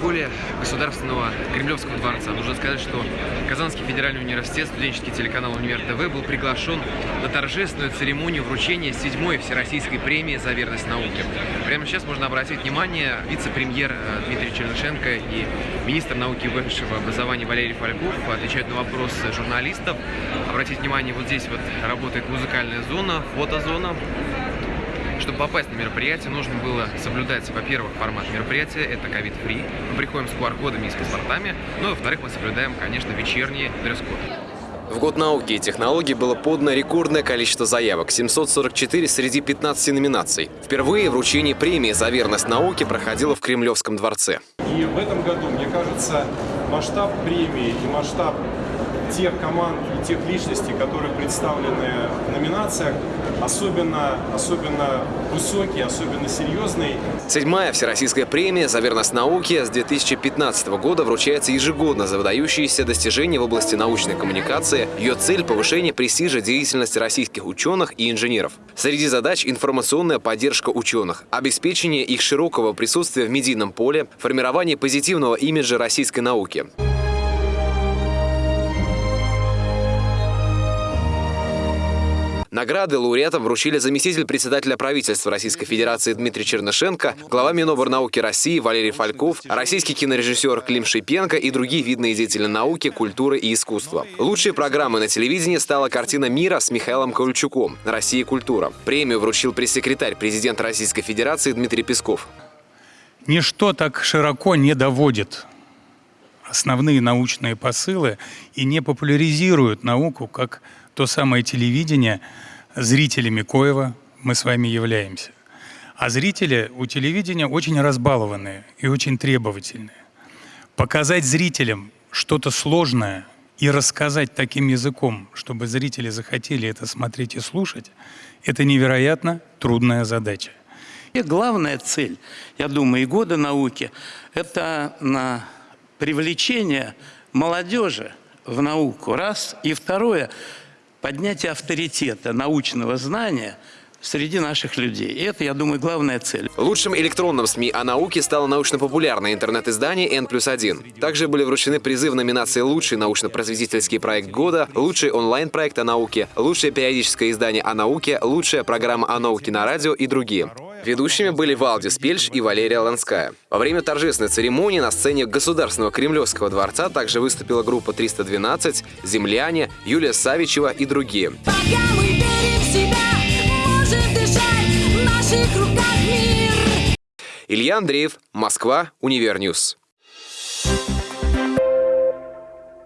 поле Государственного Кремлевского дворца. Нужно сказать, что Казанский федеральный университет, студенческий телеканал Универ ТВ был приглашен на торжественную церемонию вручения седьмой Всероссийской премии за верность науке. Прямо сейчас можно обратить внимание, вице-премьер э, Дмитрий Чернышенко и министр науки и высшего образования Валерий Фальков отвечают на вопросы журналистов. Обратите внимание, вот здесь вот работает музыкальная зона, фотозона. Чтобы попасть на мероприятие, нужно было соблюдать, во-первых, формат мероприятия, это ковид-фри. Мы приходим с QR-кодами и с паспортами, ну и, во-вторых, мы соблюдаем, конечно, вечерний дресс-код. В год науки и технологий было подано рекордное количество заявок – 744 среди 15 номинаций. Впервые вручение премии за верность науке проходило в Кремлевском дворце. И в этом году, мне кажется, масштаб премии и масштаб тех команд и тех личностей, которые представлены в номинациях, особенно, особенно высокий, особенно серьезный. Седьмая Всероссийская премия за верность науке с 2015 года вручается ежегодно за выдающиеся достижения в области научной коммуникации. Ее цель – повышение престижа деятельности российских ученых и инженеров. Среди задач – информационная поддержка ученых, обеспечение их широкого присутствия в медийном поле, формирование позитивного имиджа российской науки. Награды лауреатам вручили заместитель председателя правительства Российской Федерации Дмитрий Чернышенко, глава Миноборнауки России Валерий Фальков, российский кинорежиссер Клим Шипенко и другие видные деятели науки, культуры и искусства. Лучшей программой на телевидении стала картина «Мира» с Михаилом Ковальчуком «Россия и культура». Премию вручил пресс-секретарь президента Российской Федерации Дмитрий Песков. Ничто так широко не доводит основные научные посылы и не популяризирует науку, как то самое телевидение, зрителями коего мы с вами являемся. А зрители у телевидения очень разбалованные и очень требовательные. Показать зрителям что-то сложное и рассказать таким языком, чтобы зрители захотели это смотреть и слушать, это невероятно трудная задача. И главная цель, я думаю, и года науки – это на привлечение молодежи в науку, раз. И второе – поднятие авторитета научного знания среди наших людей. И это, я думаю, главная цель. Лучшим электронным СМИ о науке стало научно-популярное интернет-издание N плюс 1. Также были вручены призы в номинации «Лучший научно-просветительский проект года», «Лучший онлайн-проект о науке», «Лучшее периодическое издание о науке», «Лучшая программа о науке на радио» и другие. Ведущими были Валдис Пельш и Валерия Ланская. Во время торжественной церемонии на сцене Государственного Кремлевского дворца также выступила группа «312», «Земляне», Юлия Савичева и другие. Пока мы верим в себя, можем дышать в наших руках мир. Илья Андреев, Москва, Univer News.